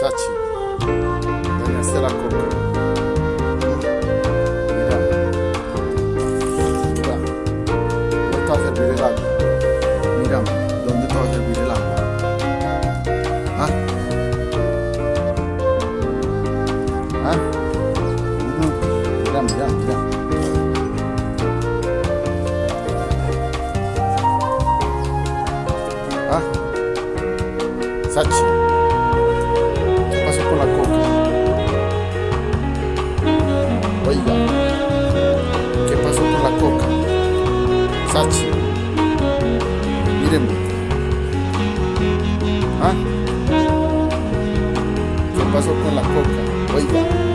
Sachi, dañaste la coca. Mira, mira, ¿dónde te va a servir el agua? Mira, ¿dónde te va a servir el agua? ¿Ah? ¿Ah? ¿Ah? Sachi, Sachi, mírenme. ¿Ah? ¿Qué pasó con la coca? Oiga,